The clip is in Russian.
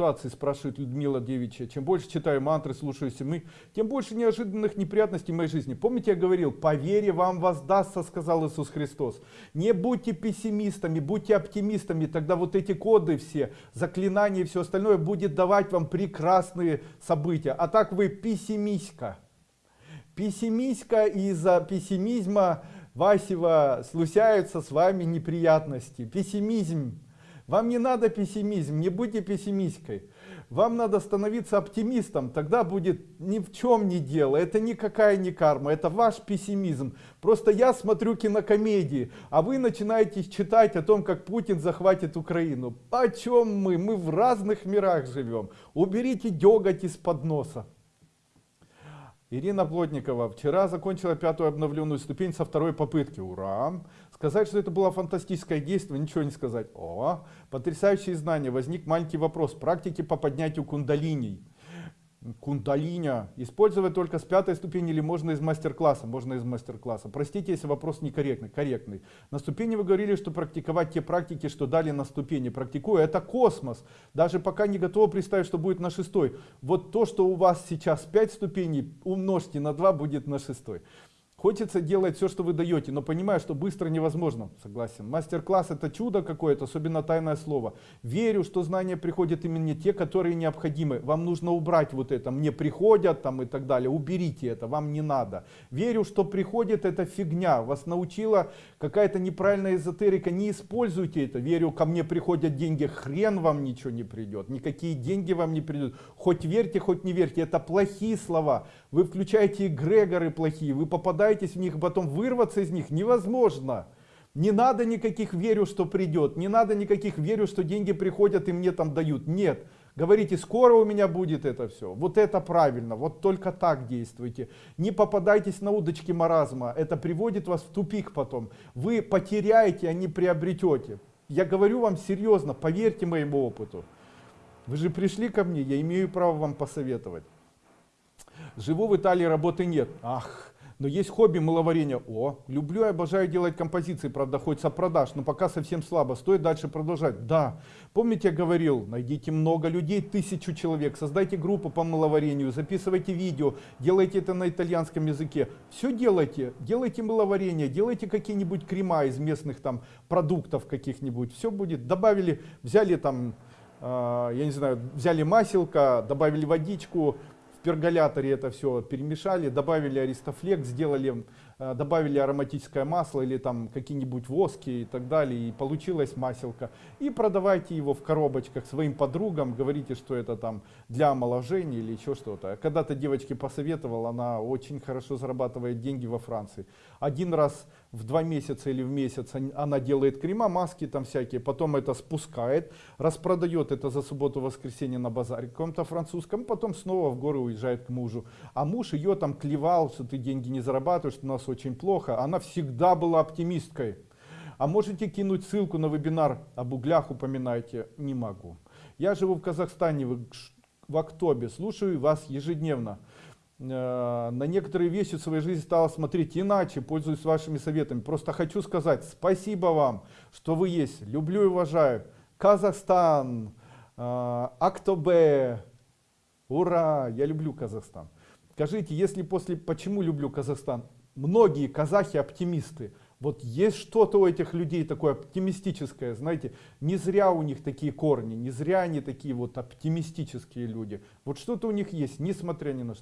ситуации, спрашивает Людмила Девичья. Чем больше читаю мантры, слушаюсь мы, тем больше неожиданных неприятностей в моей жизни. Помните, я говорил, по вере вам воздастся, сказал Иисус Христос. Не будьте пессимистами, будьте оптимистами, тогда вот эти коды все, заклинания и все остальное будет давать вам прекрасные события. А так вы пессимистка. Пессимистка из-за пессимизма Васева случаются с вами неприятности. Пессимизм вам не надо пессимизм, не будьте пессимисткой. Вам надо становиться оптимистом, тогда будет ни в чем не дело. Это никакая не карма, это ваш пессимизм. Просто я смотрю кинокомедии, а вы начинаете читать о том, как Путин захватит Украину. О чем мы? Мы в разных мирах живем. Уберите деготь из-под носа. Ирина Плотникова вчера закончила пятую обновленную ступень со второй попытки. Ура! Сказать, что это было фантастическое действие, ничего не сказать. О, потрясающие знания. Возник маленький вопрос. Практики по поднятию кундалиней кундалиня. Использовать только с пятой ступени или можно из мастер-класса? Можно из мастер-класса. Простите если вопрос некорректный корректный. На ступени вы говорили что практиковать те практики что дали на ступени. Практикуя это космос. Даже пока не готова представить что будет на шестой. Вот то что у вас сейчас 5 ступеней умножьте на 2 будет на шестой Хочется делать все, что вы даете, но понимаю, что быстро невозможно. Согласен. Мастер-класс это чудо какое-то, особенно тайное слово. Верю, что знания приходят именно те, которые необходимы. Вам нужно убрать вот это. Мне приходят там и так далее. Уберите это, вам не надо. Верю, что приходит это фигня. Вас научила какая-то неправильная эзотерика. Не используйте это. Верю, ко мне приходят деньги. Хрен вам ничего не придет. Никакие деньги вам не придут. Хоть верьте, хоть не верьте. Это плохие слова. Вы включаете эгрегоры плохие. Вы попадаете пытаетесь в них, потом вырваться из них невозможно. Не надо никаких верю, что придет, не надо никаких верю, что деньги приходят и мне там дают. Нет. Говорите, скоро у меня будет это все. Вот это правильно, вот только так действуйте. Не попадайтесь на удочки маразма, это приводит вас в тупик потом. Вы потеряете, а не приобретете. Я говорю вам серьезно, поверьте моему опыту. Вы же пришли ко мне, я имею право вам посоветовать. Живу в Италии, работы нет. Ах, но есть хобби маловарения. О, люблю и обожаю делать композиции, правда, хоть со продаж, но пока совсем слабо. Стоит дальше продолжать? Да. Помните, я говорил, найдите много людей, тысячу человек, создайте группу по маловарению, записывайте видео, делайте это на итальянском языке. Все делайте, делайте маловарение, делайте какие-нибудь крема из местных там продуктов каких-нибудь. Все будет. Добавили, взяли там, э, я не знаю, взяли маселка, добавили водичку, перголяторе это все перемешали, добавили аристофлекс, сделали, добавили ароматическое масло или там какие-нибудь воски и так далее, и получилась маселка. И продавайте его в коробочках своим подругам, говорите, что это там для омоложения или еще что-то. Когда-то девочке посоветовал, она очень хорошо зарабатывает деньги во Франции. Один раз в два месяца или в месяц она делает крема, маски там всякие, потом это спускает, распродает это за субботу-воскресенье на базаре каком-то французском, потом снова в горы уезжает к мужу. А муж ее там клевал, что ты деньги не зарабатываешь, что у нас очень плохо. Она всегда была оптимисткой. А можете кинуть ссылку на вебинар об углях, упоминайте? Не могу. Я живу в Казахстане, в, в Актобе, слушаю вас ежедневно. Э, на некоторые вещи в своей жизни стала смотреть иначе, пользуюсь вашими советами. Просто хочу сказать спасибо вам, что вы есть. Люблю и уважаю. Казахстан, э, Актобе, ура, я люблю Казахстан. Скажите, если после, почему люблю Казахстан? Многие казахи оптимисты. Вот есть что-то у этих людей такое оптимистическое, знаете, не зря у них такие корни, не зря они такие вот оптимистические люди. Вот что-то у них есть, несмотря ни на что.